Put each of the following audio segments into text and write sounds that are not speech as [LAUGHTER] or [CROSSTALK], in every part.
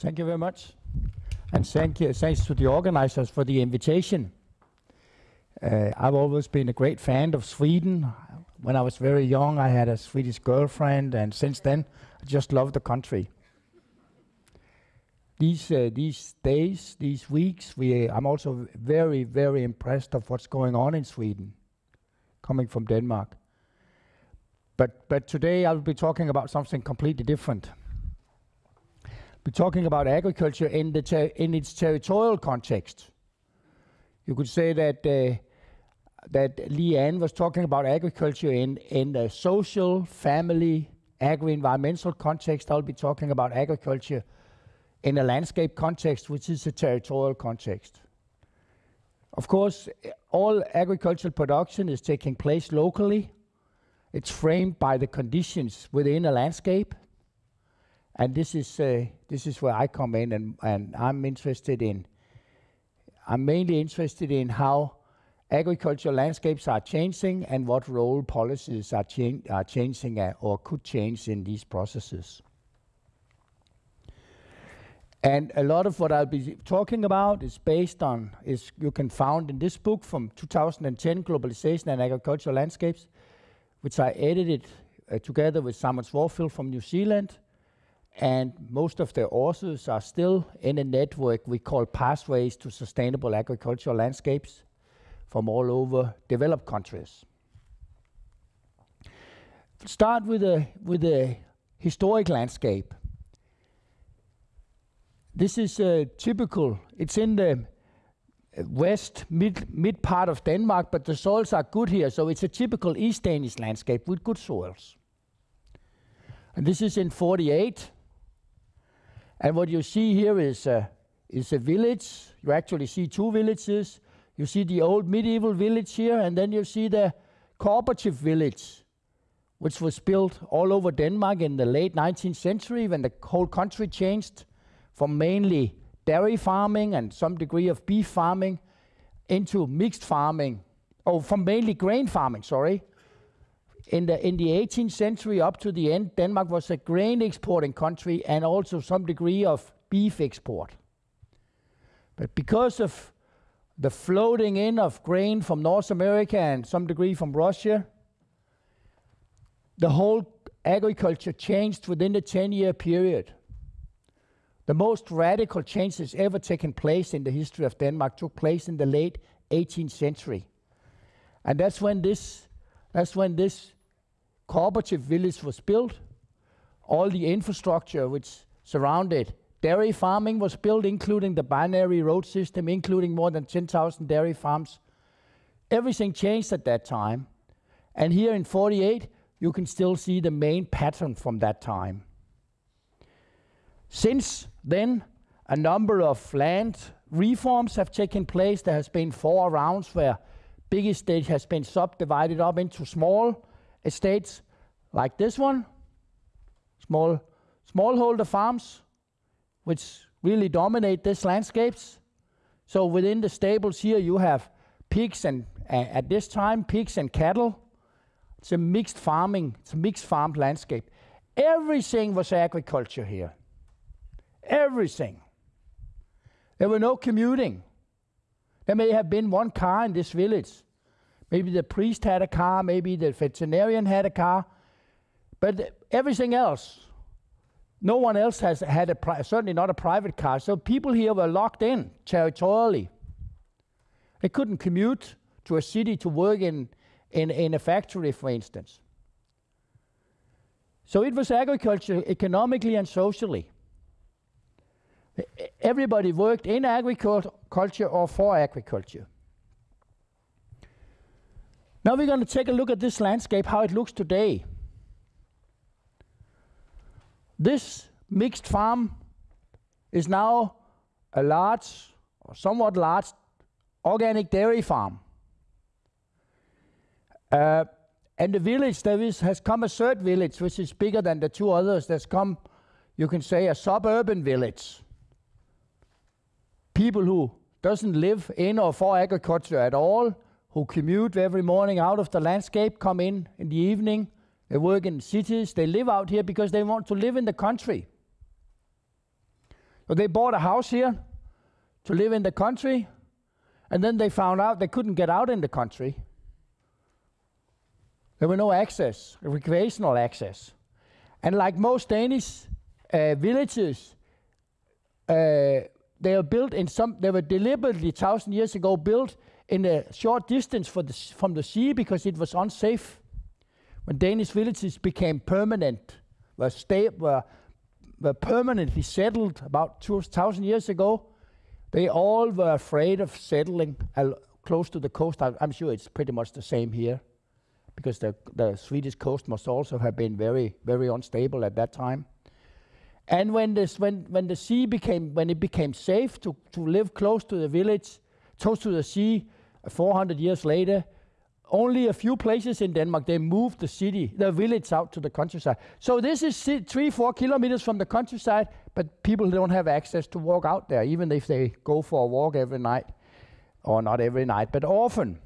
Thank you very much. And thank you, thanks to the organizers for the invitation. Uh, I've always been a great fan of Sweden. When I was very young, I had a Swedish girlfriend, and since then, I just love the country. These uh, these days, these weeks, we I'm also very very impressed of what's going on in Sweden, coming from Denmark. But but today I'll be talking about something completely different. We're talking about agriculture in, the in its territorial context. You could say that uh, that Leanne was talking about agriculture in in a social, family, agri-environmental context. I'll be talking about agriculture in a landscape context, which is a territorial context. Of course, all agricultural production is taking place locally. It's framed by the conditions within a landscape. And this is uh, this is where I come in, and, and I'm interested in. I'm mainly interested in how agricultural landscapes are changing and what role policies are, cha are changing uh, or could change in these processes. And a lot of what I'll be talking about is based on, is you can find in this book from 2010, Globalization and Agricultural Landscapes, which I edited uh, together with Simon Swaffield from New Zealand and most of the authors are still in a network we call Pathways to Sustainable Agricultural Landscapes from all over developed countries. Start with a, with a historic landscape. This is a typical, it's in the west mid, mid part of Denmark, but the soils are good here, so it's a typical East Danish landscape with good soils. And this is in 48, and what you see here is, uh, is a village. You actually see two villages. You see the old medieval village here, and then you see the cooperative village, which was built all over Denmark in the late 19th century when the whole country changed from mainly dairy farming and some degree of beef farming into mixed farming, oh, from mainly grain farming, sorry, in the in the 18th century up to the end, Denmark was a grain exporting country and also some degree of beef export. But because of the floating in of grain from North America and some degree from Russia, the whole agriculture changed within the 10 year period. The most radical changes ever taken place in the history of Denmark took place in the late 18th century. And that's when this, that's when this cooperative village was built. All the infrastructure which surrounded dairy farming was built, including the binary road system, including more than 10,000 dairy farms. Everything changed at that time. And here in 48, you can still see the main pattern from that time. Since then, a number of land reforms have taken place. There has been four rounds where big estate has been subdivided up into small estates like this one, small smallholder farms, which really dominate these landscapes. So within the stables here, you have pigs and uh, at this time pigs and cattle. It's a mixed farming, it's a mixed farmed landscape. Everything was agriculture here. Everything. There were no commuting. There may have been one car in this village, Maybe the priest had a car, maybe the veterinarian had a car, but everything else, no one else has had a certainly not a private car. So people here were locked in territorially. They couldn't commute to a city to work in, in, in a factory, for instance. So it was agriculture economically and socially. Everybody worked in agriculture or for agriculture. Now we're going to take a look at this landscape, how it looks today. This mixed farm is now a large, or somewhat large, organic dairy farm. Uh, and the village, there is, has come a third village, which is bigger than the two others. There's come, you can say, a suburban village. People who doesn't live in or for agriculture at all, who commute every morning out of the landscape, come in in the evening. They work in cities. They live out here because they want to live in the country. So they bought a house here to live in the country, and then they found out they couldn't get out in the country. There were no access, recreational access. And like most Danish uh, villages, uh, they are built in some, they were deliberately thousand years ago built in a short distance the, from the sea because it was unsafe. When Danish villages became permanent, were, sta- were, were permanently settled about 2,000 years ago, they all were afraid of settling close to the coast. I, I'm sure it's pretty much the same here because the, the Swedish coast must also have been very, very unstable at that time. And when, this, when, when the sea became, when it became safe to, to live close to the village, close to the sea, 400 years later, only a few places in Denmark, they moved the city, the village out to the countryside. So this is three, four kilometers from the countryside, but people don't have access to walk out there, even if they go for a walk every night, or not every night, but often.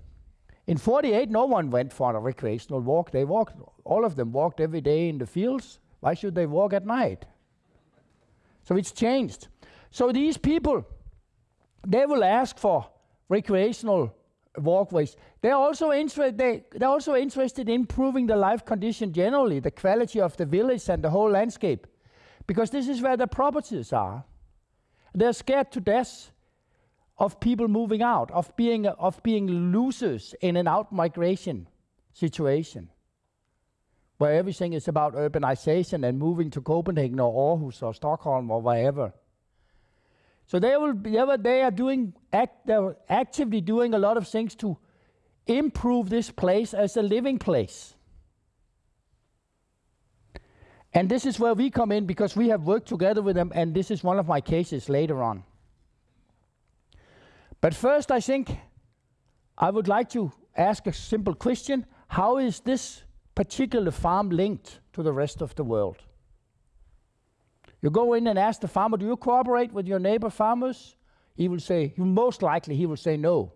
In 48, no one went for a recreational walk. They walked, all of them walked every day in the fields. Why should they walk at night? So it's changed. So these people, they will ask for recreational walkways. They're also, inter- they, they're also interested in improving the life condition generally, the quality of the village and the whole landscape, because this is where the properties are. They're scared to death of people moving out, of being, of being losers in an out migration situation where everything is about urbanization and moving to Copenhagen or Aarhus or Stockholm or wherever. So they will be, they are doing act, they're actively doing a lot of things to improve this place as a living place. And this is where we come in because we have worked together with them, and this is one of my cases later on. But first, I think I would like to ask a simple question How is this particular farm linked to the rest of the world? You go in and ask the farmer, Do you cooperate with your neighbor farmers? He will say, Most likely, he will say no.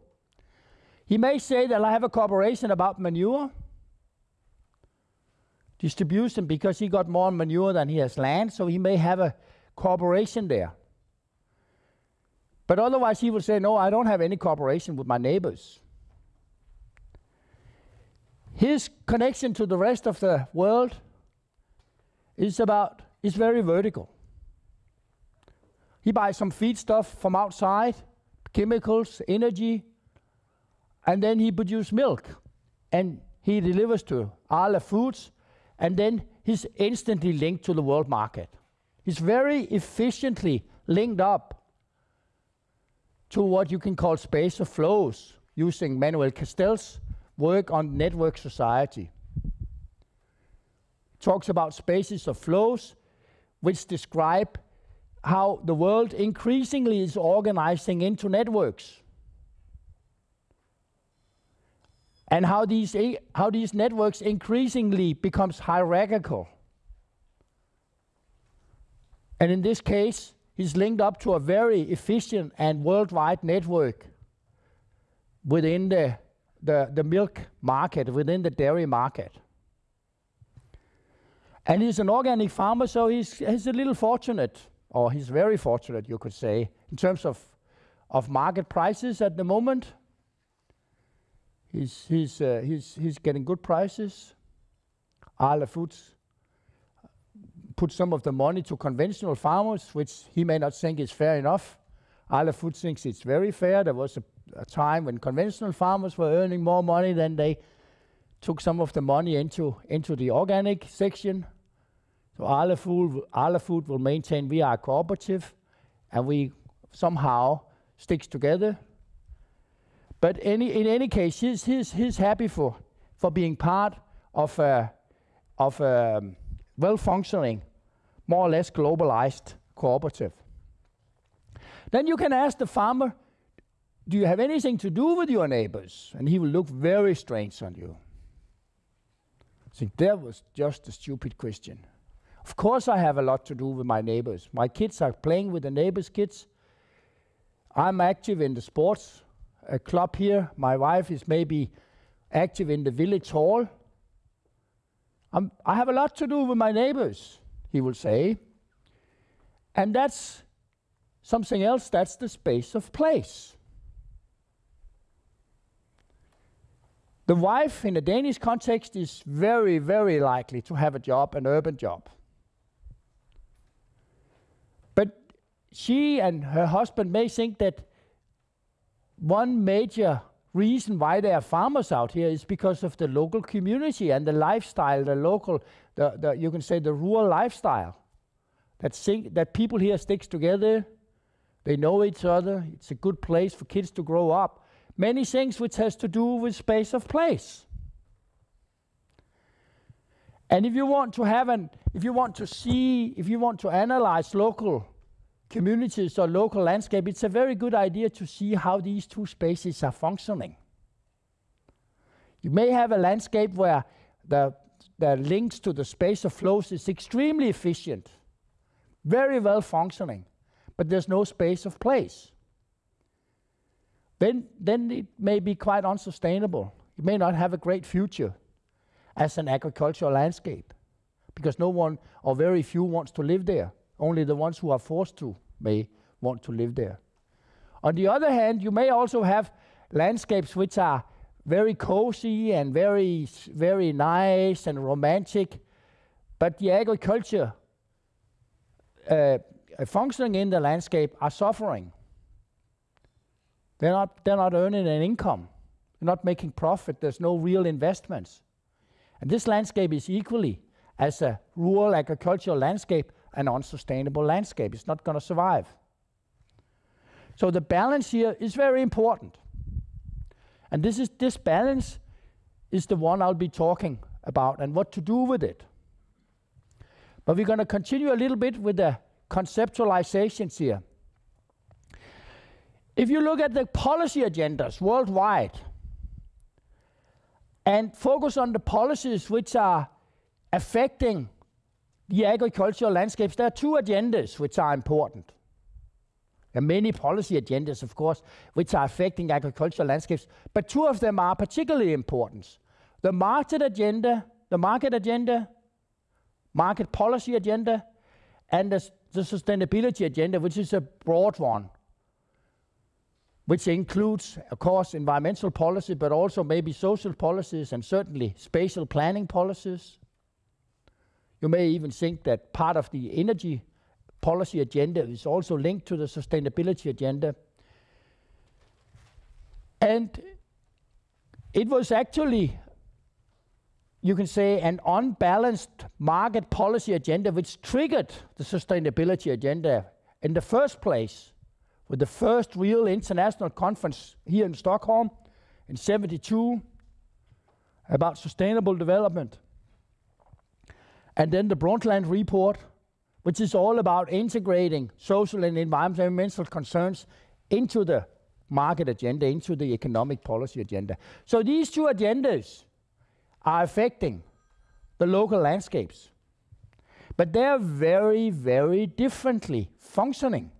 He may say that I have a cooperation about manure distribution because he got more manure than he has land, so he may have a cooperation there. But otherwise, he will say, No, I don't have any cooperation with my neighbors. His connection to the rest of the world is about is very vertical. He buys some feed stuff from outside, chemicals, energy, and then he produces milk. And he delivers to Arla Foods, and then he's instantly linked to the world market. He's very efficiently linked up to what you can call space of flows using Manuel Castells' work on network society. Talks about spaces of flows which describe how the world increasingly is organizing into networks. And how these, how these networks increasingly becomes hierarchical. And in this case, he's linked up to a very efficient and worldwide network within the, the, the milk market, within the dairy market. And he's an organic farmer, so he's, he's a little fortunate or he's very fortunate, you could say, in terms of, of market prices at the moment. He's, he's, uh, he's, he's getting good prices. Arla Foods put some of the money to conventional farmers, which he may not think is fair enough. Arla Foods thinks it's very fair. There was a, a time when conventional farmers were earning more money than they took some of the money into, into the organic section. So Arla Food, Arla Food will maintain we are a cooperative and we somehow sticks together. But any, in any case, he's, he's, he's happy for, for being part of a, of a well-functioning, more or less globalized cooperative. Then you can ask the farmer, do you have anything to do with your neighbors? And he will look very strange on you. I think that was just a stupid question. Of course, I have a lot to do with my neighbors. My kids are playing with the neighbors' kids. I'm active in the sports uh, club here. My wife is maybe active in the village hall. I'm, I have a lot to do with my neighbors, he will say. And that's something else, that's the space of place. The wife in a Danish context is very, very likely to have a job, an urban job. But she and her husband may think that one major reason why there are farmers out here is because of the local community and the lifestyle, the local, the, the you can say the rural lifestyle. That, sing, that people here sticks together, they know each other, it's a good place for kids to grow up many things which has to do with space of place. And if you want to have an, if you want to see, if you want to analyze local communities or local landscape, it's a very good idea to see how these two spaces are functioning. You may have a landscape where the, the links to the space of flows is extremely efficient, very well functioning, but there's no space of place then, then it may be quite unsustainable. It may not have a great future as an agricultural landscape because no one or very few wants to live there. Only the ones who are forced to may want to live there. On the other hand, you may also have landscapes which are very cozy and very, very nice and romantic, but the agriculture uh, functioning in the landscape are suffering. They're not, they're not earning an income. They're not making profit. There's no real investments. And this landscape is equally, as a rural agricultural landscape, an unsustainable landscape. It's not going to survive. So the balance here is very important. And this is this balance is the one I'll be talking about and what to do with it. But we're going to continue a little bit with the conceptualizations here. If you look at the policy agendas worldwide and focus on the policies which are affecting the agricultural landscapes, there are two agendas which are important. There are many policy agendas, of course, which are affecting agricultural landscapes, but two of them are particularly important. The market agenda, the market agenda, market policy agenda, and the, the sustainability agenda, which is a broad one which includes, of course, environmental policy, but also maybe social policies and certainly spatial planning policies. You may even think that part of the energy policy agenda is also linked to the sustainability agenda. And it was actually, you can say, an unbalanced market policy agenda which triggered the sustainability agenda in the first place with the first real international conference here in Stockholm in 72 about sustainable development. And then the Brundtland report, which is all about integrating social and environmental concerns into the market agenda, into the economic policy agenda. So these two agendas are affecting the local landscapes. But they're very, very differently functioning.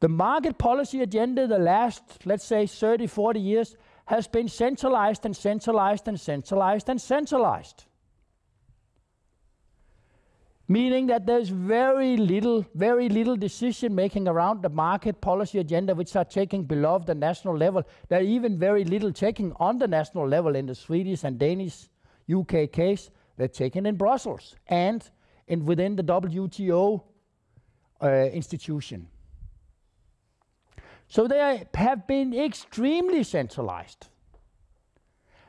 The market policy agenda the last, let's say, 30, 40 years has been centralized and centralized and centralized and centralized. Meaning that there's very little, very little decision making around the market policy agenda, which are taking below the national level. There are even very little taking on the national level in the Swedish and Danish UK case. They're taken in Brussels and in within the WTO uh, institution. So they have been extremely centralized.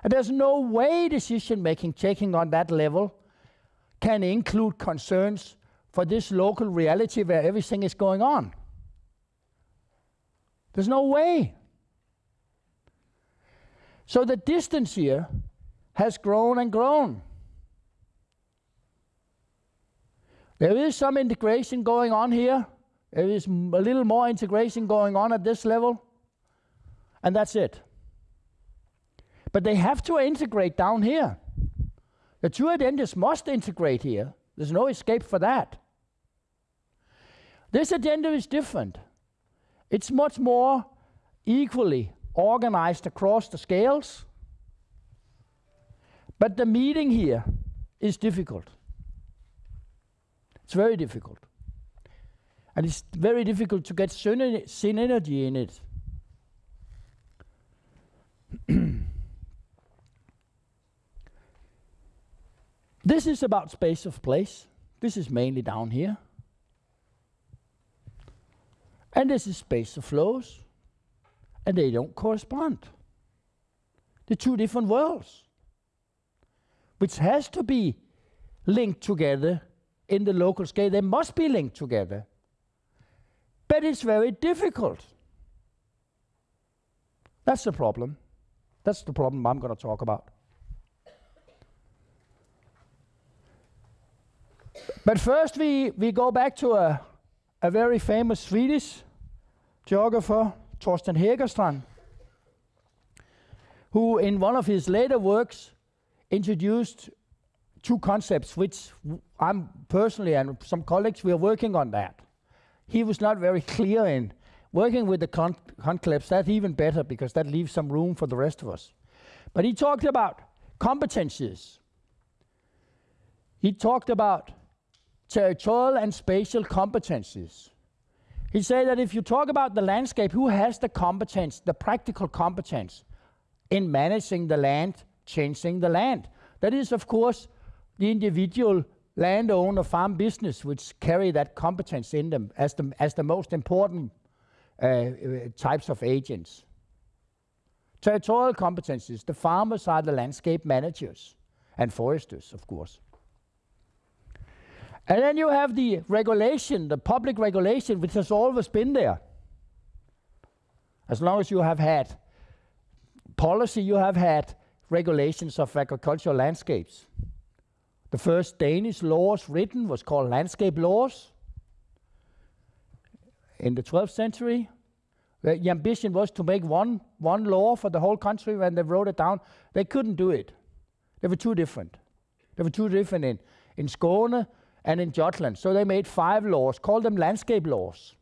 And there's no way decision making taking on that level can include concerns for this local reality where everything is going on. There's no way. So the distance here has grown and grown. There is some integration going on here there is a little more integration going on at this level, and that's it. But they have to integrate down here. The two agendas must integrate here. There's no escape for that. This agenda is different. It's much more equally organized across the scales. But the meeting here is difficult. It's very difficult. And it's very difficult to get synergy in it. [CLEARS THROAT] this is about space of place. This is mainly down here. And this is space of flows. And they don't correspond. They're two different worlds, which has to be linked together in the local scale. They must be linked together. But it's very difficult. That's the problem. That's the problem I'm going to talk about. But first, we, we go back to a, a very famous Swedish geographer, Torsten Hägerstrand, who in one of his later works introduced two concepts, which I'm personally and some colleagues, we are working on that. He was not very clear in working with the con conclaves, that's even better because that leaves some room for the rest of us. But he talked about competencies. He talked about territorial and spatial competencies. He said that if you talk about the landscape, who has the competence, the practical competence in managing the land, changing the land? That is, of course, the individual landowner farm business which carry that competence in them as the, as the most important uh, types of agents. Territorial competencies, the farmers are the landscape managers and foresters, of course. And then you have the regulation, the public regulation, which has always been there. As long as you have had policy, you have had regulations of agricultural landscapes. The first Danish laws written was called landscape laws in the 12th century. The ambition was to make one, one law for the whole country when they wrote it down. They couldn't do it. They were too different. They were too different in, in Skåne and in Jutland. So they made five laws, called them landscape laws,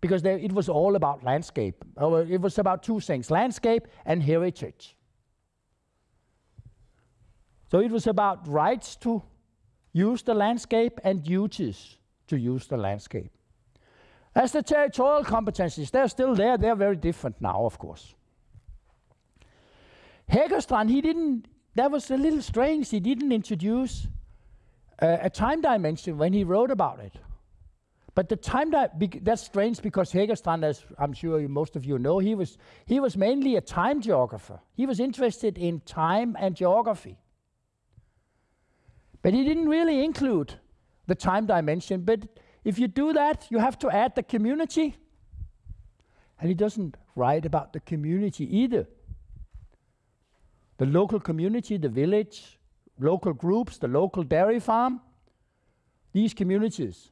because they, it was all about landscape. Uh, it was about two things, landscape and heritage. So it was about rights to use the landscape and duties to use the landscape. As the territorial competencies, they're still there, they're very different now, of course. Hägerstrand, he didn't, that was a little strange, he didn't introduce uh, a time dimension when he wrote about it. But the time that that's strange because Hägerstrand, as I'm sure most of you know, he was he was mainly a time geographer. He was interested in time and geography. But he didn't really include the time dimension. But if you do that, you have to add the community. And he doesn't write about the community either. The local community, the village, local groups, the local dairy farm, these communities.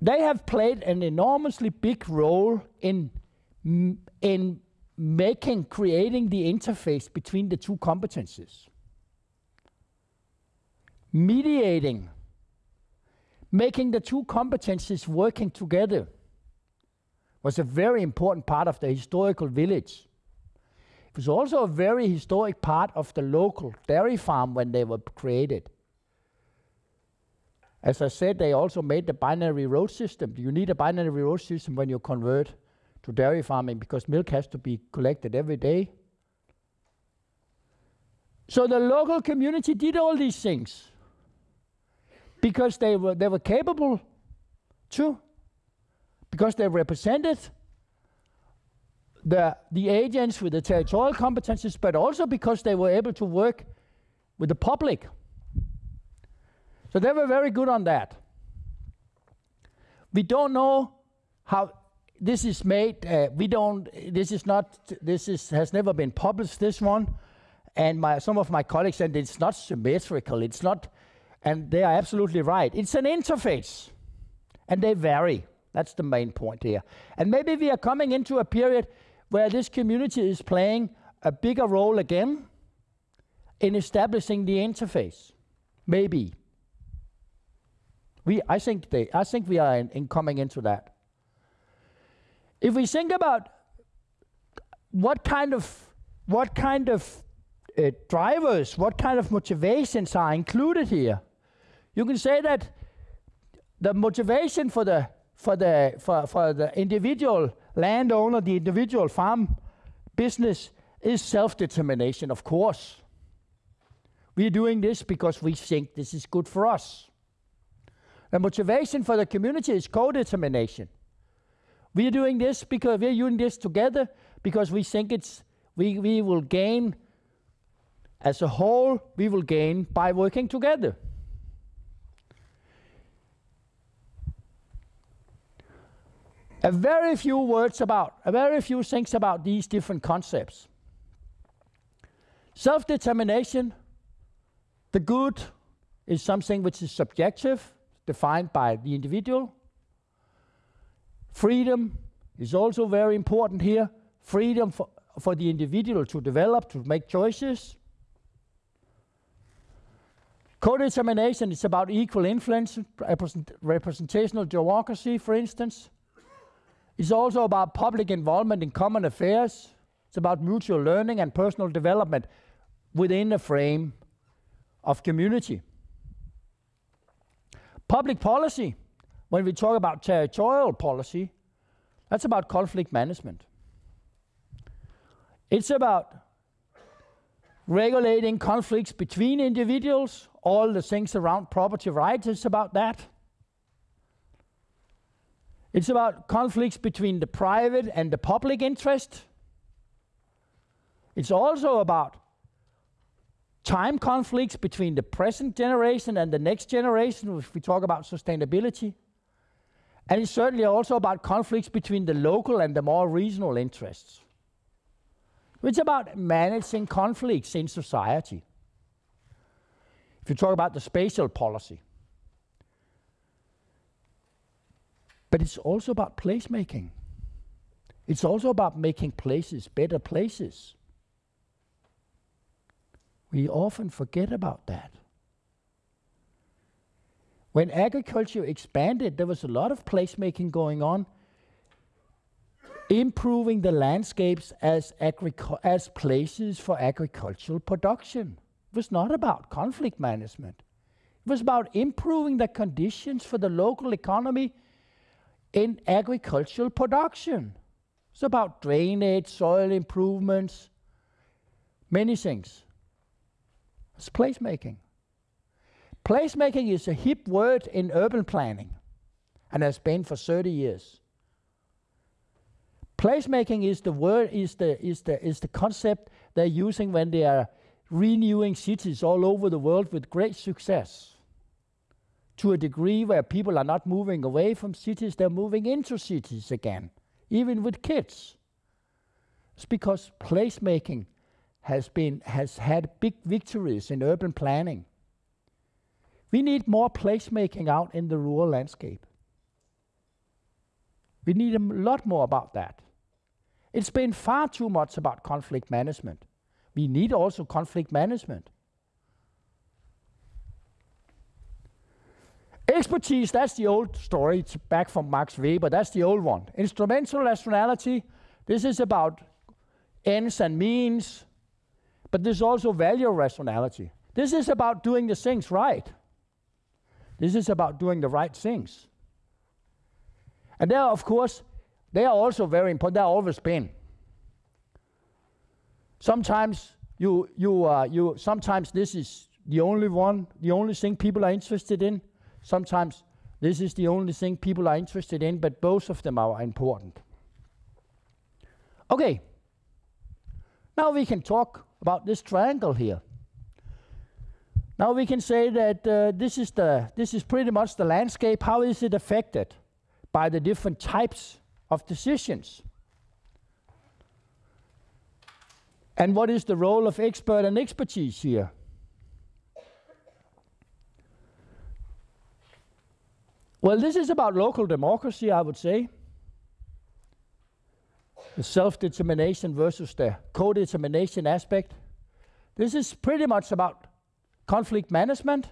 They have played an enormously big role in, in making, creating the interface between the two competencies mediating, making the two competencies working together was a very important part of the historical village. Was also a very historic part of the local dairy farm when they were created. As I said, they also made the binary road system. You need a binary road system when you convert to dairy farming because milk has to be collected every day. So the local community did all these things because they were, they were capable to, because they represented the, the agents with the territorial competences, but also because they were able to work with the public. So they were very good on that. We don't know how this is made. Uh, we don't. This is not. This is has never been published. This one, and my some of my colleagues said it's not symmetrical. It's not and they are absolutely right. It's an interface, and they vary. That's the main point here. And maybe we are coming into a period where this community is playing a bigger role again in establishing the interface. Maybe. We, I think they, I think we are in, in coming into that. If we think about what kind of what kind of uh, drivers, what kind of motivations are included here, you can say that the motivation for the for the for, for the individual landowner, the individual farm business is self-determination, of course. We're doing this because we think this is good for us. The motivation for the community is co-determination. We're doing this because we're doing this together because we think it's we, we will gain as a whole, we will gain by working together. A very few words about, a very few things about these different concepts. Self-determination, the good is something which is subjective, defined by the individual. Freedom is also very important here. Freedom for, for the individual to develop, to make choices. Co-determination is about equal influence, represent, representational democracy, for instance. It's also about public involvement in common affairs. It's about mutual learning and personal development within a frame of community. Public policy, when we talk about territorial policy, that's about conflict management. It's about regulating conflicts between individuals, all the things around property rights is about that. It's about conflicts between the private and the public interest. It's also about time conflicts between the present generation and the next generation, if we talk about sustainability. And it's certainly also about conflicts between the local and the more regional interests. It's about managing conflicts in society. If you talk about the spatial policy, But it's also about placemaking. It's also about making places better places. We often forget about that. When agriculture expanded, there was a lot of placemaking going on, improving the landscapes as, as places for agricultural production. It was not about conflict management. It was about improving the conditions for the local economy in agricultural production. It's about drainage, soil improvements, many things. It's placemaking. Placemaking is a hip word in urban planning and has been for 30 years. Placemaking is the word is the is the is the concept they're using when they are renewing cities all over the world with great success to a degree where people are not moving away from cities, they're moving into cities again, even with kids. It's because placemaking has been has had big victories in urban planning. We need more placemaking out in the rural landscape. We need a lot more about that. It's been far too much about conflict management. We need also conflict management. Expertise, that's the old story. It's back from Max Weber. That's the old one. Instrumental rationality, this is about ends and means, but there's also value rationality. This is about doing the things right. This is about doing the right things. And there, of course, they are also very important. They are always been. Sometimes you, you, uh, you, sometimes this is the only one, the only thing people are interested in. Sometimes this is the only thing people are interested in, but both of them are important. Okay, now we can talk about this triangle here. Now we can say that uh, this is the this is pretty much the landscape. How is it affected by the different types of decisions? And what is the role of expert and expertise here? Well, this is about local democracy, I would say. The self-determination versus the co-determination aspect. This is pretty much about conflict management,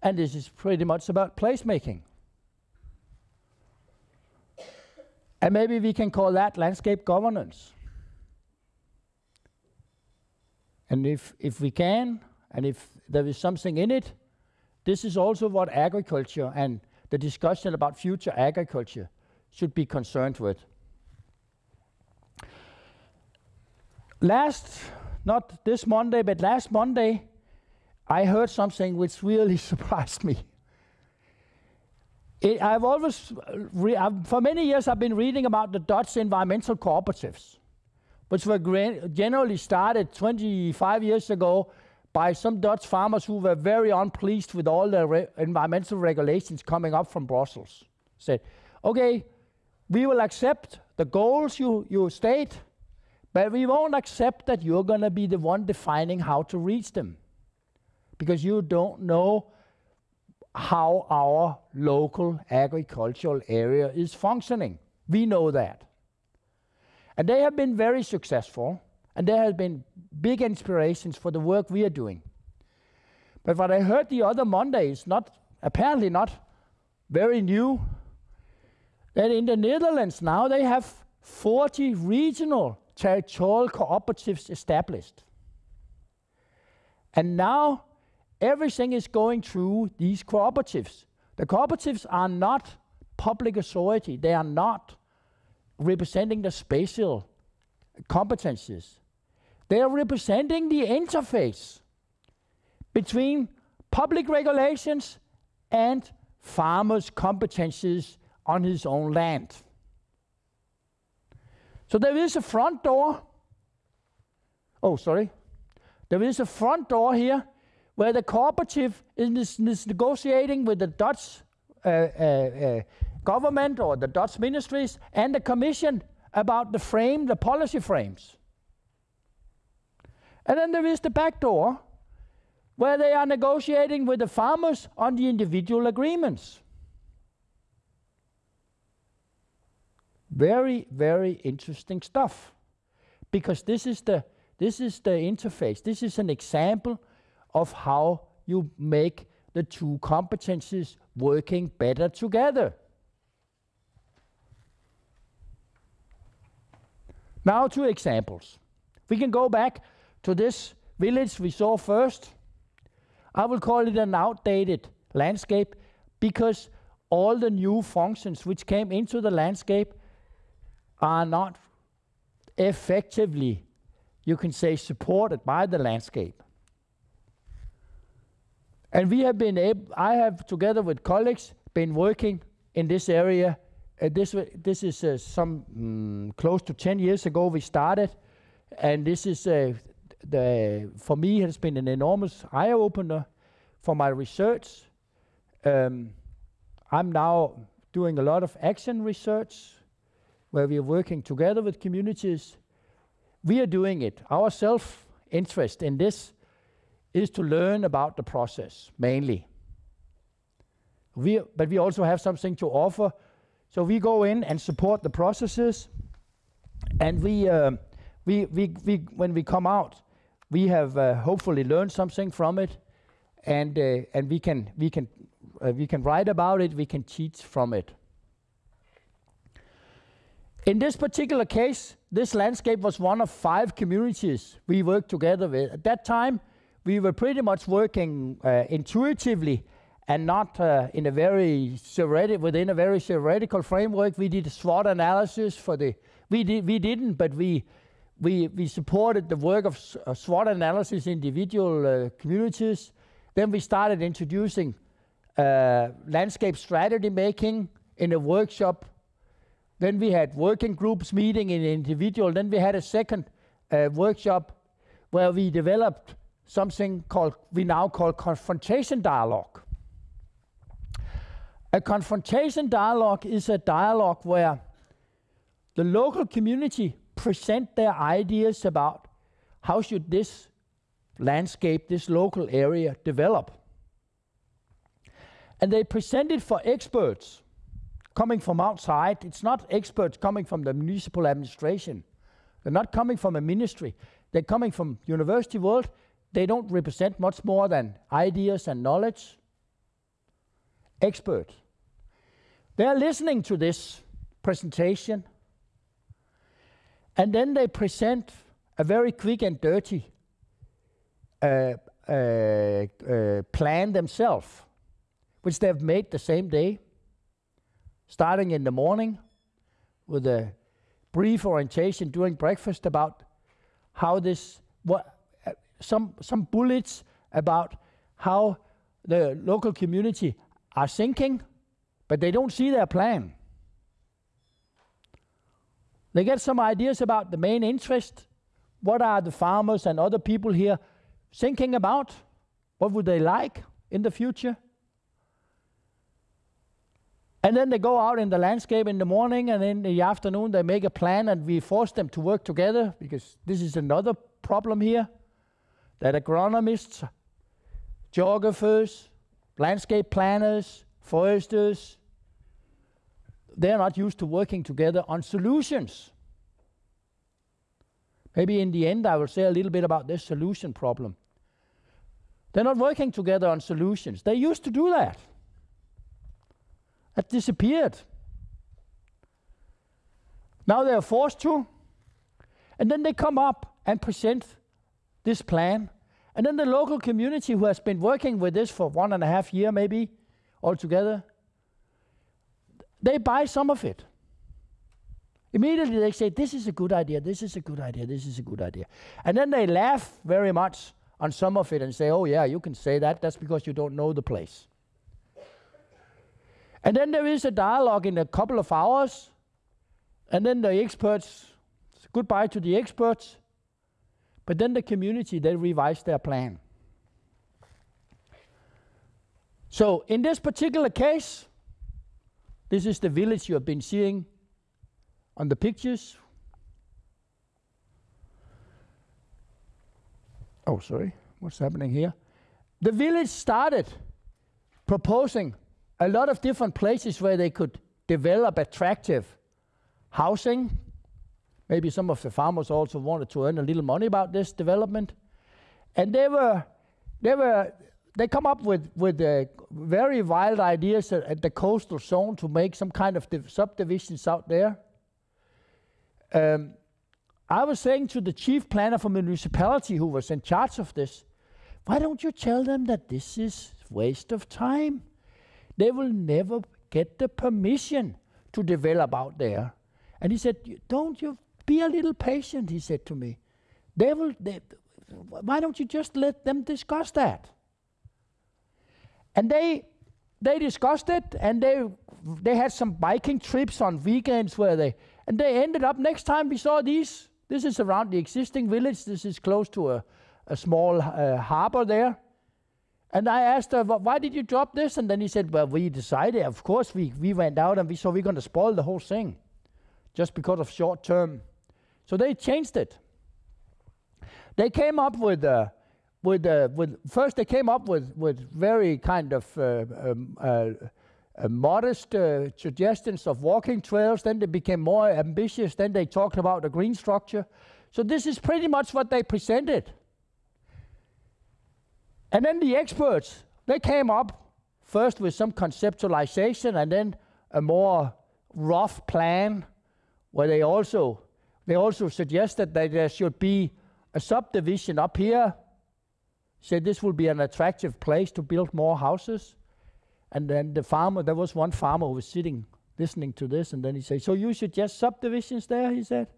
and this is pretty much about placemaking. And maybe we can call that landscape governance. And if, if we can, and if there is something in it, this is also what agriculture and the discussion about future agriculture should be concerned with. Last, not this Monday, but last Monday, I heard something which really [LAUGHS] surprised me. It, I've always, I've, for many years, I've been reading about the Dutch environmental cooperatives, which were generally started 25 years ago by some Dutch farmers who were very unpleased with all the re environmental regulations coming up from Brussels. Said, okay, we will accept the goals you, you state, but we won't accept that you're going to be the one defining how to reach them. Because you don't know how our local agricultural area is functioning. We know that. And they have been very successful, and there have been big inspirations for the work we are doing. But what I heard the other Monday is not, apparently not very new, that in the Netherlands now they have 40 regional territorial cooperatives established. And now everything is going through these cooperatives. The cooperatives are not public authority. They are not representing the spatial competencies. They are representing the interface between public regulations and farmers' competencies on his own land. So there is a front door. Oh, sorry. There is a front door here where the cooperative is, is negotiating with the Dutch uh, uh, uh, government or the Dutch ministries and the commission about the frame, the policy frames. And then there is the back door where they are negotiating with the farmers on the individual agreements. Very, very interesting stuff. Because this is the this is the interface. This is an example of how you make the two competencies working better together. Now two examples. We can go back to this village we saw first. I will call it an outdated landscape because all the new functions which came into the landscape are not effectively, you can say, supported by the landscape. And we have been able, I have together with colleagues been working in this area. Uh, this, this is uh, some mm, close to 10 years ago we started. And this is, uh, the, for me, it has been an enormous eye opener for my research. Um, I'm now doing a lot of action research where we are working together with communities. We are doing it. Our self-interest in this is to learn about the process, mainly. We, but we also have something to offer. So we go in and support the processes, and we, uh, we, we, we, when we come out, we have uh, hopefully learned something from it, and, uh, and we can, we, can, uh, we can write about it, we can teach from it. In this particular case, this landscape was one of five communities we worked together with. At that time, we were pretty much working uh, intuitively and not uh, in a very theoretic, within a very theoretical framework. We did a SWOT analysis for the, we, did, we didn't, but we, we, we supported the work of uh, SWOT analysis in individual uh, communities. Then we started introducing uh, landscape strategy making in a workshop then we had working groups meeting in individual. Then we had a second uh, workshop where we developed something called, we now call confrontation dialogue. A confrontation dialogue is a dialogue where the local community present their ideas about how should this landscape, this local area develop. And they present it for experts coming from outside. It's not experts coming from the municipal administration. They're not coming from a ministry. They're coming from university world. They don't represent much more than ideas and knowledge. Experts. They're listening to this presentation. And then they present a very quick and dirty uh, uh, uh, plan themselves, which they've made the same day starting in the morning with a brief orientation during breakfast about how this, what, uh, some, some bullets about how the local community are thinking, but they don't see their plan. They get some ideas about the main interest. What are the farmers and other people here thinking about? What would they like in the future? And then they go out in the landscape in the morning, and in the afternoon they make a plan, and we force them to work together because this is another problem here that agronomists, geographers, landscape planners, foresters, they're not used to working together on solutions. Maybe in the end, I will say a little bit about this solution problem. They're not working together on solutions. They used to do that. That disappeared. Now they are forced to. And then they come up and present this plan. And then the local community who has been working with this for one and a half year maybe altogether, they buy some of it. Immediately they say, this is a good idea, this is a good idea, this is a good idea. And then they laugh very much on some of it and say, oh yeah, you can say that, that's because you don't know the place. And then there is a dialogue in a couple of hours, and then the experts, goodbye to the experts, but then the community, they revise their plan. So in this particular case, this is the village you have been seeing on the pictures. Oh, sorry, what's happening here? The village started proposing a lot of different places where they could develop attractive housing. Maybe some of the farmers also wanted to earn a little money about this development. And they were, they were, they come up with, with uh, very wild ideas at, at, the coastal zone to make some kind of subdivisions out there. Um, I was saying to the chief planner for municipality who was in charge of this, why don't you tell them that this is waste of time? They will never get the permission to develop out there. And he said, don't you be a little patient, he said to me. They will, they, why don't you just let them discuss that? And they, they discussed it and they, they had some biking trips on weekends where they, and they ended up, next time we saw these, this is around the existing village, this is close to a, a small uh, harbor there. And I asked her, why did you drop this? And then he said, well, we decided, of course, we, we went out and we saw we're going to spoil the whole thing just because of short term. So they changed it. They came up with, uh, with, uh, with first they came up with, with very kind of uh, um, uh, uh, modest uh, suggestions of walking trails. Then they became more ambitious. Then they talked about the green structure. So this is pretty much what they presented. And then the experts, they came up first with some conceptualization and then a more rough plan where they also they also suggested that there should be a subdivision up here. Said this will be an attractive place to build more houses. And then the farmer, there was one farmer who was sitting listening to this, and then he said, So you suggest subdivisions there? He said.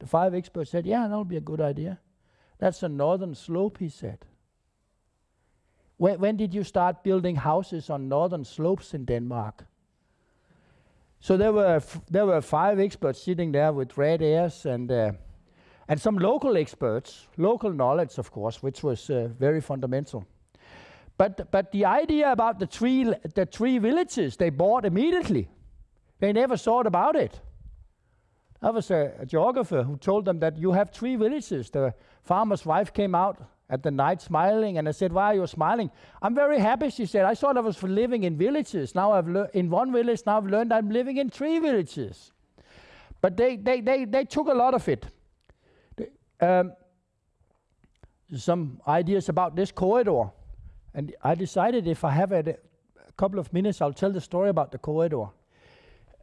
The five experts said, Yeah, that'll be a good idea. That's a northern slope, he said. When, when did you start building houses on northern slopes in Denmark? So there were there were five experts sitting there with red ears and uh, and some local experts, local knowledge, of course, which was uh, very fundamental. But but the idea about the three the three villages they bought immediately. They never thought about it. There was a, a geographer who told them that you have three villages. The farmer's wife came out at the night smiling. And I said, why are you smiling? I'm very happy, she said. I thought I was living in villages. Now I've in one village, now I've learned I'm living in three villages. But they, they, they, they took a lot of it. Um, some ideas about this corridor. And I decided if I have a, a couple of minutes, I'll tell the story about the corridor.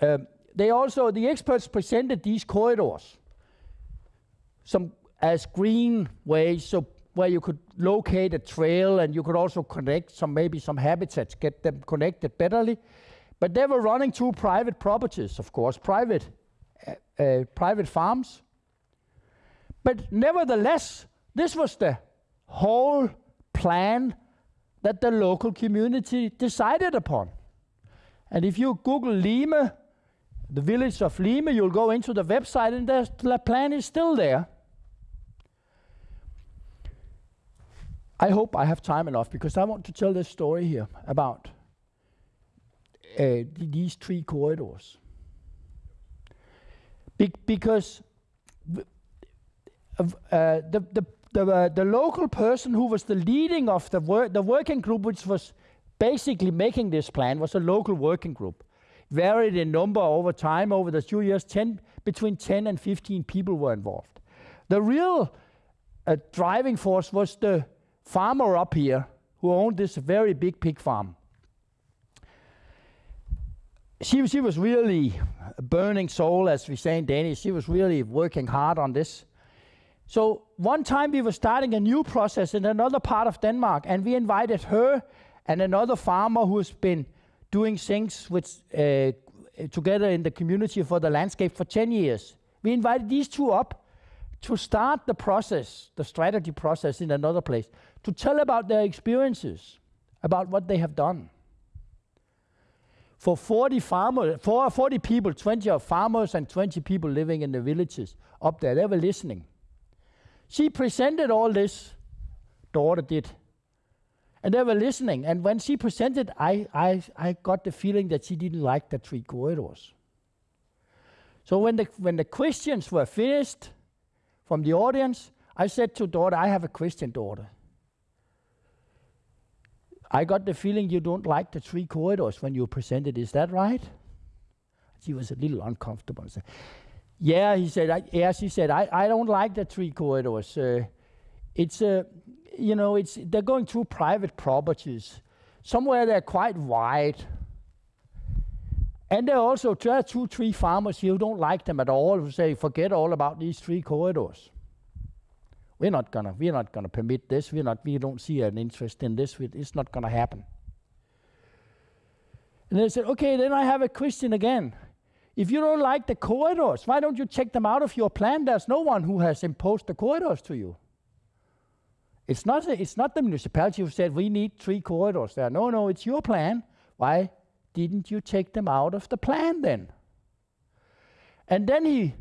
Um, they also, the experts presented these corridors some as green ways, so where you could locate a trail and you could also connect some maybe some habitats, get them connected betterly. But they were running two private properties, of course, private, uh, uh, private farms. But nevertheless, this was the whole plan that the local community decided upon. And if you Google Lime, the village of Lime, you'll go into the website and the plan is still there. I hope I have time enough because I want to tell this story here about uh, these three corridors. Be because uh, the, the, the, uh, the local person who was the leading of the, wor the working group, which was basically making this plan, was a local working group. Varied in number over time, over the two years, 10, between 10 and 15 people were involved. The real uh, driving force was the farmer up here who owned this very big pig farm. She, she was really a burning soul, as we say in Danish. She was really working hard on this. So one time we were starting a new process in another part of Denmark, and we invited her and another farmer who's been doing things with, uh, together in the community for the landscape for 10 years. We invited these two up to start the process, the strategy process in another place, to tell about their experiences, about what they have done. For 40 farmers, for 40 people, 20 are farmers and 20 people living in the villages up there, they were listening. She presented all this, Dorte did. And they were listening. And when she presented, I, I, I got the feeling that she didn't like the three corridors. So when the, when the questions were finished from the audience, I said to Dorte, I have a question, Dorte. I got the feeling you don't like the three corridors when you presented. Is that right? She was a little uncomfortable. Yeah, he said. I, yeah, she said. I, I don't like the three corridors. Uh, it's a, uh, you know, it's they're going through private properties. Somewhere they're quite wide. And there are also there two, three farmers here who don't like them at all, who say, forget all about these three corridors. We're not gonna, we're not gonna permit this. We're not, we don't see an interest in this. It's not gonna happen. And they said, okay, then I have a question again. If you don't like the corridors, why don't you check them out of your plan? There's no one who has imposed the corridors to you. It's not, it's not the municipality who said we need three corridors there. No, no, it's your plan. Why didn't you take them out of the plan then? And then he,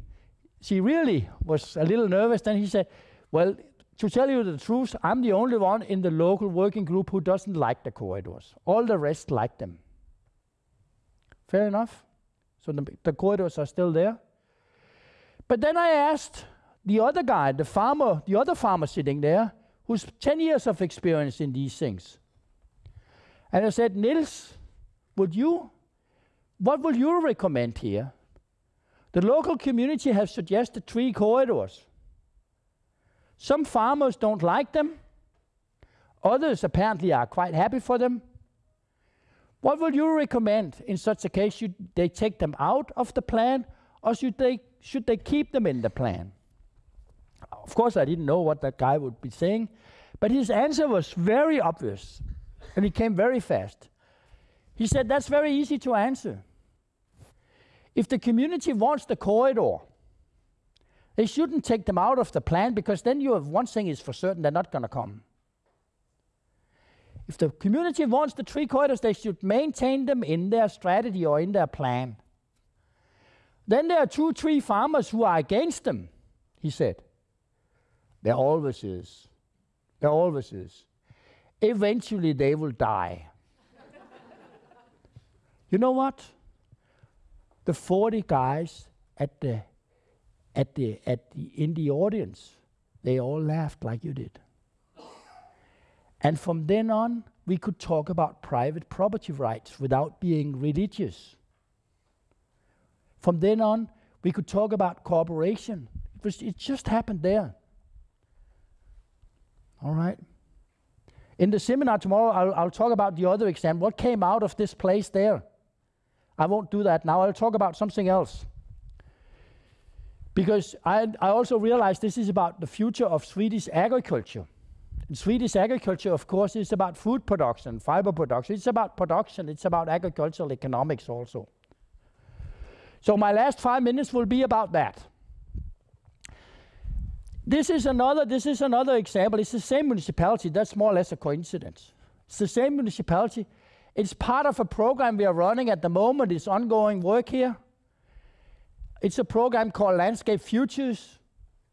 she really was a little nervous. Then he said, well, to tell you the truth, I'm the only one in the local working group who doesn't like the corridors. All the rest like them. Fair enough. So the, the corridors are still there. But then I asked the other guy, the farmer, the other farmer sitting there, who's 10 years of experience in these things. And I said, Nils, would you, what would you recommend here? The local community has suggested three corridors. Some farmers don't like them. Others apparently are quite happy for them. What would you recommend in such a case? Should they take them out of the plan or should they, should they keep them in the plan? Of course, I didn't know what that guy would be saying, but his answer was very obvious and he came very fast. He said, That's very easy to answer. If the community wants the corridor, they shouldn't take them out of the plan because then you have one thing is for certain they're not going to come. If the community wants the three corridors, they should maintain them in their strategy or in their plan. Then there are two, three farmers who are against them, he said. There always is. There always is. Eventually they will die. [LAUGHS] you know what? The 40 guys at the, at the, at the, in the audience, they all laughed like you did. And from then on, we could talk about private property rights without being religious. From then on, we could talk about cooperation. It, was, it just happened there. All right. In the seminar tomorrow, I'll, I'll talk about the other exam. What came out of this place there? I won't do that now. I'll talk about something else. Because I, I also realize this is about the future of Swedish agriculture And Swedish agriculture, of course, is about food production, fiber production. It's about production. It's about agricultural economics also. So my last five minutes will be about that. This is another. This is another example. It's the same municipality. That's more or less a coincidence. It's the same municipality. It's part of a program we are running at the moment. It's ongoing work here. It's a program called Landscape Futures.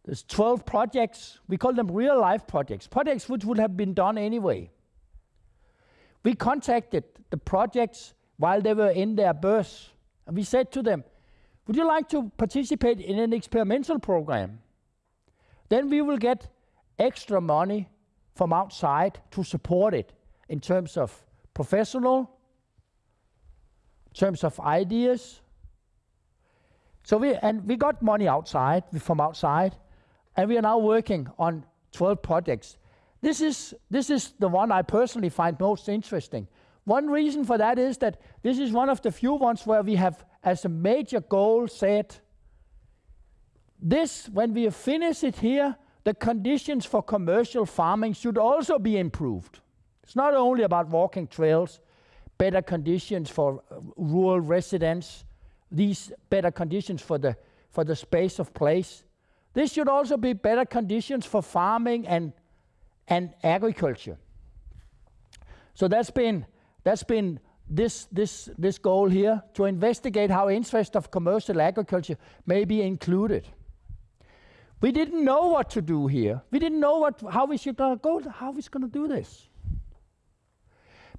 There's 12 projects. We call them real life projects, projects which would have been done anyway. We contacted the projects while they were in their birth, and we said to them, Would you like to participate in an experimental program? Then we will get extra money from outside to support it in terms of professional, terms of ideas. So we and we got money outside from outside, and we are now working on 12 projects. This is, this is the one I personally find most interesting. One reason for that is that this is one of the few ones where we have, as a major goal, said this, when we finish it here, the conditions for commercial farming should also be improved. It's not only about walking trails, better conditions for rural residents, these better conditions for the, for the space of place. This should also be better conditions for farming and, and agriculture. So that's been, that's been this, this, this goal here, to investigate how interest of commercial agriculture may be included. We didn't know what to do here. We didn't know what, how we should uh, go, how we're going to do this.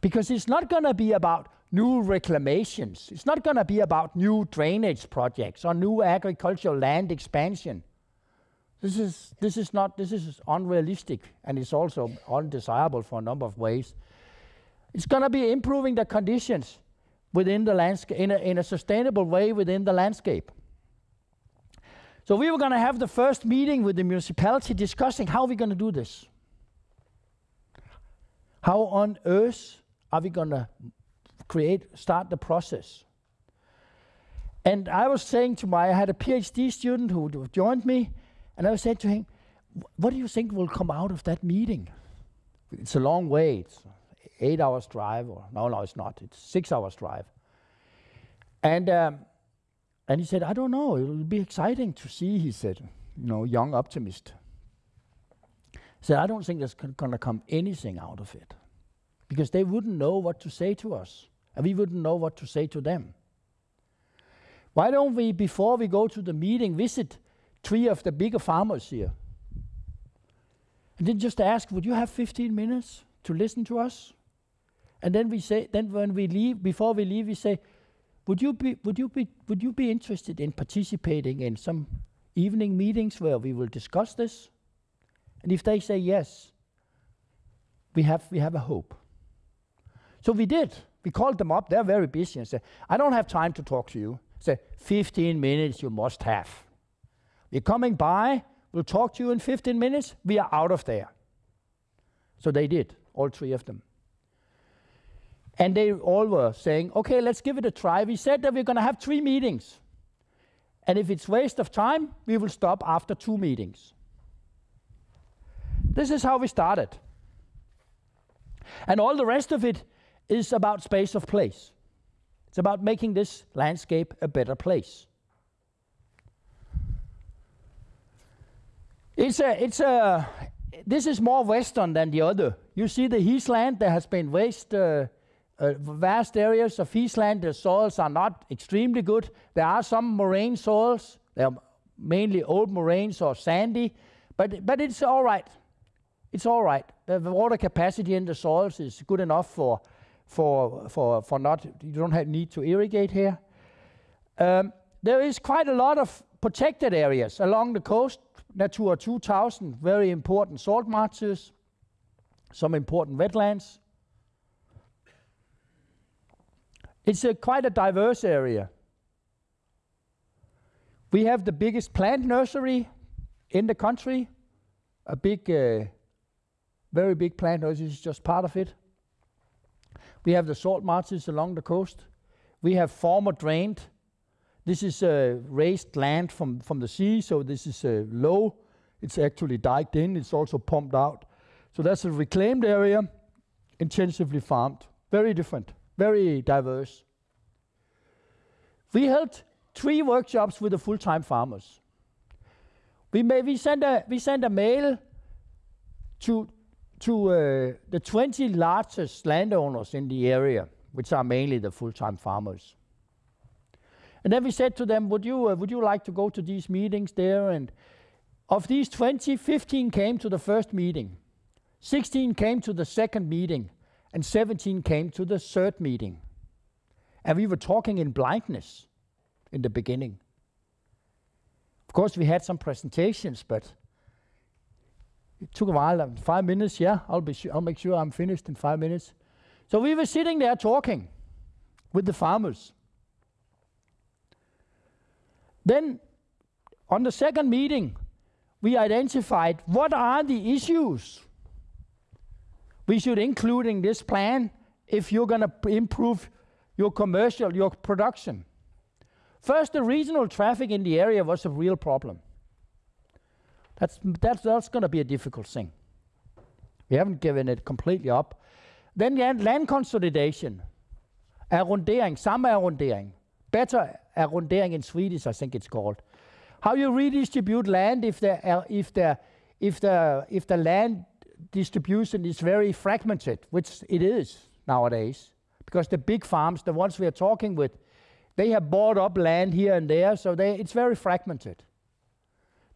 Because it's not going to be about new reclamations. It's not going to be about new drainage projects or new agricultural land expansion. This is, this is not, this is unrealistic and it's also undesirable for a number of ways. It's going to be improving the conditions within the landscape, in a, in a sustainable way within the landscape. So we were going to have the first meeting with the municipality discussing how we're going to do this. How on earth are we going to create, start the process? And I was saying to my, I had a PhD student who joined me, and I said to him, what do you think will come out of that meeting? It's a long way. It's eight hours drive, or no, no, it's not. It's six hours drive. And um, and he said, I don't know. It will be exciting to see. He said, you know, young optimist. He said, I don't think there's going to come anything out of it, because they wouldn't know what to say to us, and we wouldn't know what to say to them. Why don't we, before we go to the meeting, visit three of the bigger farmers here. And then just ask, would you have 15 minutes to listen to us? And then we say, then when we leave, before we leave, we say, would you be, would you be, would you be interested in participating in some evening meetings where we will discuss this? And if they say yes, we have, we have a hope. So we did. We called them up. They're very busy and said, I don't have time to talk to you. Say, 15 minutes you must have. We're coming by, we'll talk to you in 15 minutes, we are out of there. So they did, all three of them. And they all were saying, okay, let's give it a try. We said that we're going to have three meetings. And if it's waste of time, we will stop after two meetings. This is how we started. And all the rest of it is about space of place. It's about making this landscape a better place. It's a, it's a, this is more western than the other. You see the heathland, there has been waste, uh, uh, vast areas of heathland, the soils are not extremely good. There are some moraine soils, they are mainly old moraines or sandy, but, but it's all right. It's all right. The water capacity in the soils is good enough for, for, for, for not, you don't have need to irrigate here. Um, there is quite a lot of protected areas along the coast, Natura 2000, very important salt marshes, some important wetlands. It's a quite a diverse area. We have the biggest plant nursery in the country, a big, uh, very big plant nursery is just part of it. We have the salt marshes along the coast. We have former drained this is uh, raised land from, from the sea, so this is uh, low. It's actually diked in. It's also pumped out. So that's a reclaimed area, intensively farmed. Very different, very diverse. We held three workshops with the full-time farmers. We, may, we, sent a, we sent a mail to, to uh, the 20 largest landowners in the area, which are mainly the full-time farmers. And then we said to them, would you, uh, would you like to go to these meetings there? And of these 20, 15 came to the first meeting. 16 came to the second meeting. And 17 came to the third meeting. And we were talking in blindness in the beginning. Of course, we had some presentations, but it took a while, um, five minutes, yeah, I'll, be I'll make sure I'm finished in five minutes. So we were sitting there talking with the farmers. Then, on the second meeting, we identified what are the issues we should include in this plan if you're going to improve your commercial, your production. First, the regional traffic in the area was a real problem. That's, that's, that's going to be a difficult thing. We haven't given it completely up. Then land, consolidation, arrondering, samme better er arrondering in Swedish, I think it's called. How you redistribute land if the, uh, if the, if the, if the land distribution is very fragmented, which it is nowadays, because the big farms, the ones we are talking with, they have bought up land here and there, so they, it's very fragmented.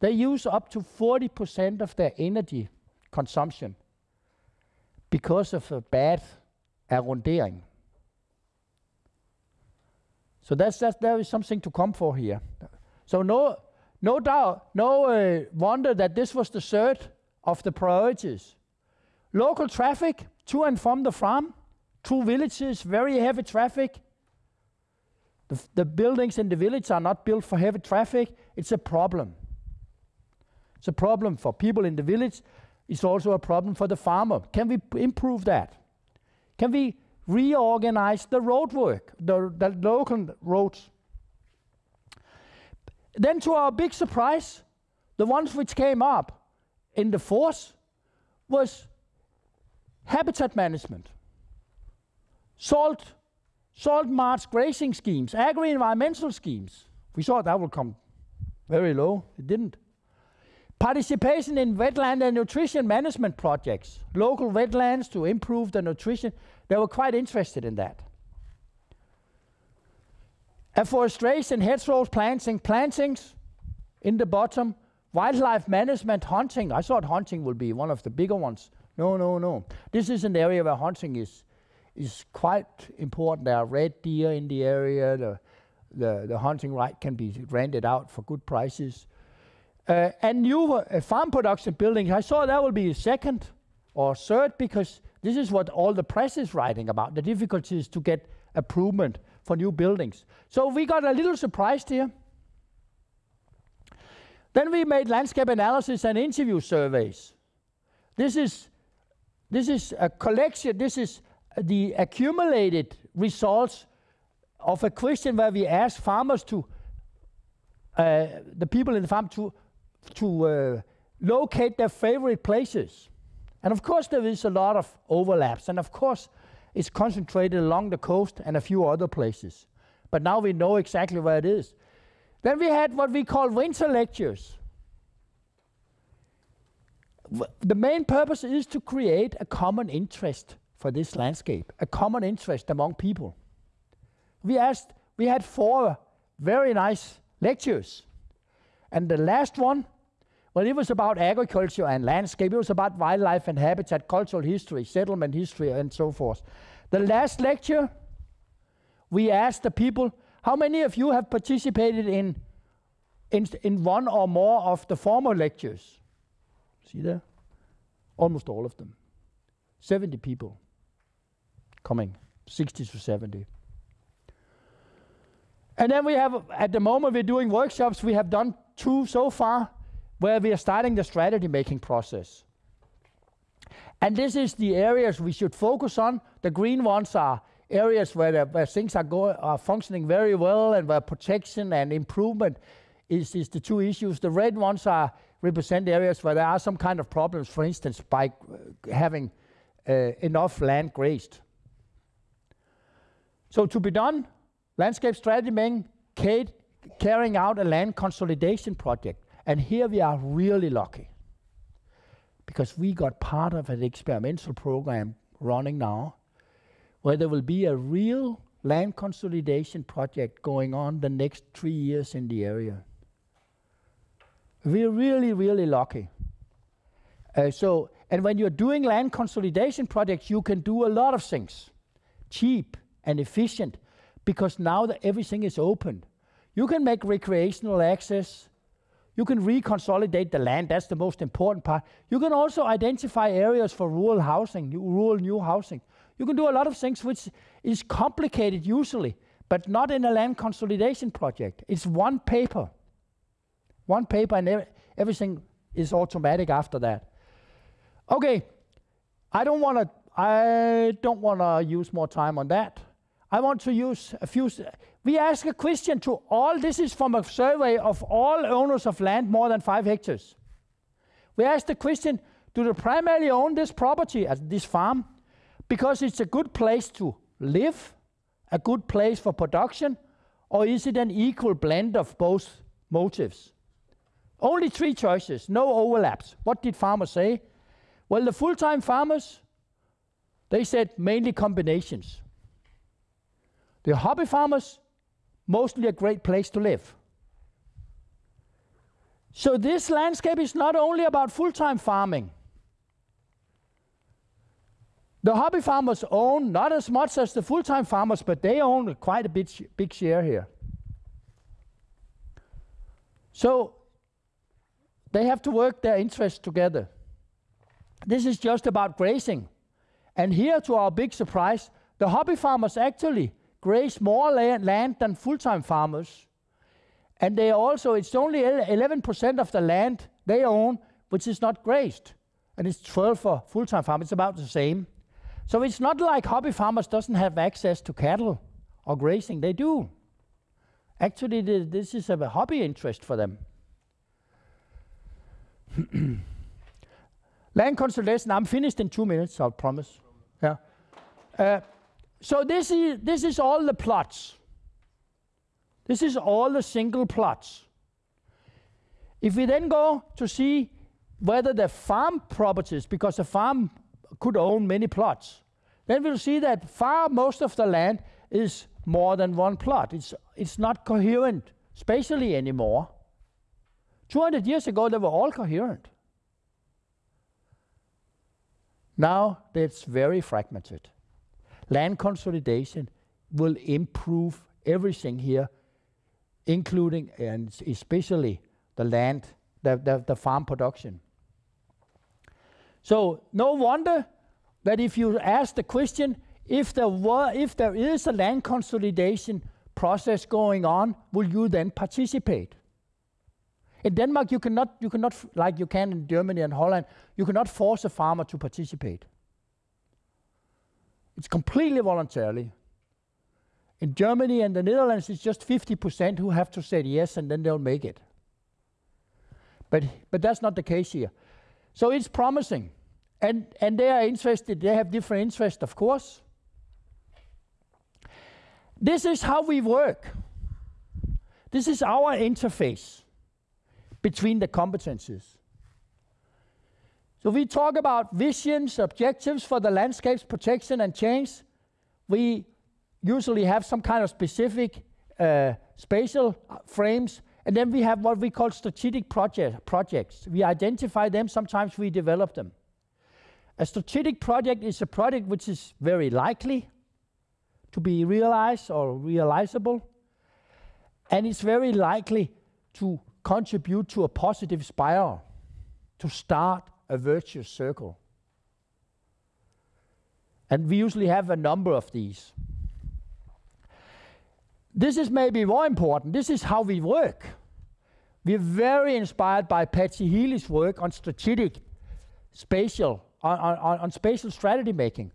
They use up to 40% of their energy consumption because of a bad arrondering. So that's, that's there is something to come for here. So no, no doubt, no uh, wonder that this was the third of the priorities. Local traffic to and from the farm, through villages, very heavy traffic. The, the buildings in the village are not built for heavy traffic. It's a problem. It's a problem for people in the village. It's also a problem for the farmer. Can we improve that? Can we reorganize the road work, the, the local roads? Then to our big surprise, the ones which came up in the force was habitat management, salt, salt marsh grazing schemes, agri-environmental schemes. We thought that would come very low. It didn't. Participation in wetland and nutrition management projects, local wetlands to improve the nutrition. They were quite interested in that. Afforestation, hedgerows, planting, plantings in the bottom, wildlife management, hunting. I thought hunting would be one of the bigger ones. No, no, no. This is an area where hunting is, is quite important. There are red deer in the area. The, the, the hunting right can be rented out for good prices. Uh, and new uh, farm production buildings, I saw that will be second or third because this is what all the press is writing about, the difficulties to get approval for new buildings. So we got a little surprised here. Then we made landscape analysis and interview surveys. This is this is a collection, this is the accumulated results of a question where we ask farmers to, uh, the people in the farm to, to uh, locate their favorite places. And of course there is a lot of overlaps, and of course it's concentrated along the coast and a few other places. But now we know exactly where it is. Then we had what we call winter lectures the main purpose is to create a common interest for this landscape, a common interest among people. We asked, we had four very nice lectures. And the last one, well, it was about agriculture and landscape. It was about wildlife and habitat, cultural history, settlement history, and so forth. The last lecture, we asked the people, how many of you have participated in, in, in one or more of the former lectures? See there? Almost all of them. 70 people coming, 60 to 70. And then we have, at the moment we're doing workshops, we have done two so far, where we are starting the strategy making process. And this is the areas we should focus on. The green ones are areas where, the, where things are, going, are functioning very well and where protection and improvement is, is the two issues. The red ones are represent areas where there are some kind of problems, for instance, by having uh, enough land grazed. So to be done, landscape strategy meaning carrying out a land consolidation project. And here we are really lucky because we got part of an experimental program running now where there will be a real land consolidation project going on the next three years in the area. We're really, really lucky. Uh, so, and when you're doing land consolidation projects, you can do a lot of things, cheap and efficient, because now that everything is open. You can make recreational access. You can reconsolidate the land. That's the most important part. You can also identify areas for rural housing, rural new housing. You can do a lot of things which is complicated usually, but not in a land consolidation project. It's one paper. One paper and ev everything is automatic after that. Okay, I don't want to I don't want to use more time on that. I want to use a few we ask a question to all this is from a survey of all owners of land more than 5 hectares. We ask the question do they primarily own this property as this farm because it's a good place to live, a good place for production, or is it an equal blend of both motives? Only three choices, no overlaps. What did farmers say? Well, the full-time farmers, they said mainly combinations. The hobby farmers, mostly a great place to live. So this landscape is not only about full-time farming. The hobby farmers own not as much as the full-time farmers, but they own quite a bit big share here. So they have to work their interests together. This is just about grazing. And here, to our big surprise, the hobby farmers actually graze more land, than full-time farmers. And they also, it's only 11% of the land they own which is not grazed. And it's 12 for full-time farmers, it's about the same. So it's not like hobby farmers doesn't have access to cattle or grazing, they do. Actually, this is a hobby interest for them. [CLEARS THROAT] Land consolidation, I'm finished in two minutes, I promise. Yeah. Uh, so this is, this is all the plots. This is all the single plots. If we then go to see whether the farm properties, because the farm could own many plots, then we'll see that far most of the land is more than one plot. It's, it's not coherent spatially anymore. 200 years ago, they were all coherent. Now it's very fragmented. Land consolidation will improve everything here, including and especially the land, the, the, the farm production. So no wonder that if you ask the question, if there were, if there is a land consolidation process going on, will you then participate? In Denmark, you cannot, you cannot, like you can in Germany and Holland, you cannot force a farmer to participate. It's completely voluntarily. In Germany and the Netherlands, it's just 50% who have to say yes, and then they'll make it. But, but that's not the case here. So it's promising. And, and they are interested, they have different interests, of course. This is how we work. This is our interface between the competencies. So we talk about visions, objectives for the landscapes protection and change. We usually have some kind of specific uh, spatial frames, and then we have what we call strategic project, projects. We identify them, sometimes we develop them. A strategic project is a project which is very likely to be realized or realizable, and it's very likely to contribute to a positive spiral, to start a virtuous circle. And we usually have a number of these. This is maybe more important. This is how we work. We're very inspired by Patsy Healey's work on strategic spatial on, on, on spatial strategy making.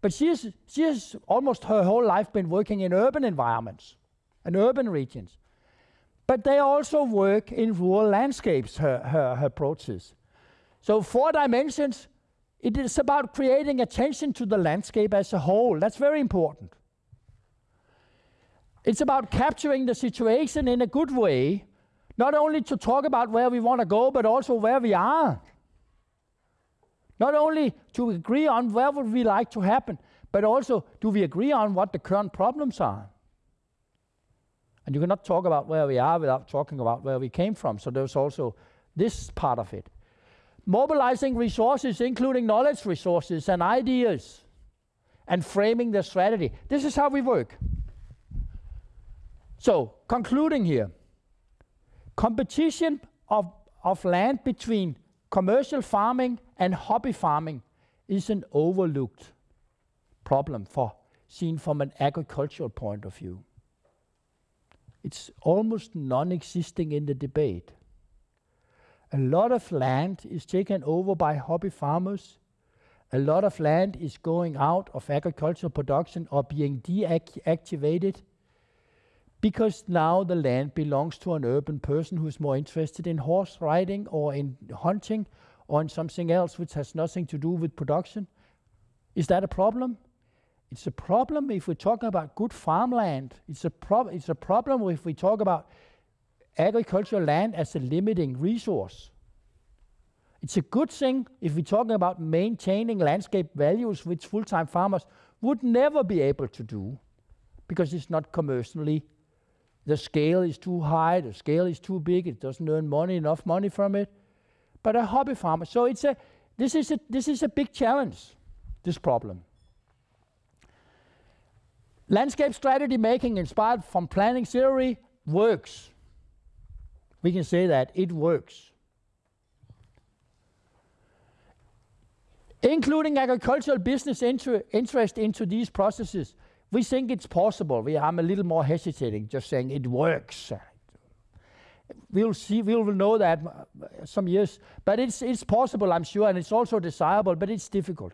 But she has, she has almost her whole life been working in urban environments and urban regions. but they also work in rural landscapes, her, her, her approaches. So four dimensions, it is about creating attention to the landscape as a whole. That's very important. It's about capturing the situation in a good way, not only to talk about where we want to go, but also where we are. Not only to agree on where would we like to happen, but also do we agree on what the current problems are. And you cannot talk about where we are without talking about where we came from. So there's also this part of it. Mobilizing resources, including knowledge resources and ideas, and framing the strategy. This is how we work. So, concluding here, competition of, of land between commercial farming and hobby farming is an overlooked problem for seen from an agricultural point of view. It's almost non-existing in the debate. A lot of land is taken over by hobby farmers. A lot of land is going out of agricultural production or being deactivated because now the land belongs to an urban person who's more interested in horse riding or in hunting or in something else which has nothing to do with production. Is that a problem? It's a problem if we're talking about good farmland. It's a, prob- it's a problem if we talk about agricultural land as a limiting resource. It's a good thing if we're talking about maintaining landscape values, which full time farmers would never be able to do because it's not commercially the scale is too high, the scale is too big, it doesn't earn money, enough money from it. But a hobby farmer, so it's a, this is a, this is a big challenge, this problem. Landscape strategy making inspired from planning theory works. We can say that it works. Including agricultural business inter interest into these processes we think it's possible. We, I'm a little more hesitating, just saying it works. We'll see, we'll know that uh, some years, but it's, it's possible, I'm sure, and it's also desirable, but it's difficult.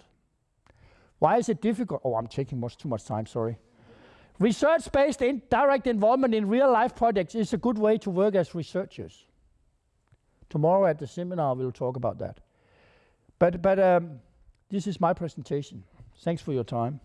Why is it difficult? Oh, I'm taking much too much time, sorry. Research-based in direct involvement in real-life projects is a good way to work as researchers. Tomorrow at the seminar, we'll talk about that. But, but um, this is my presentation. Thanks for your time.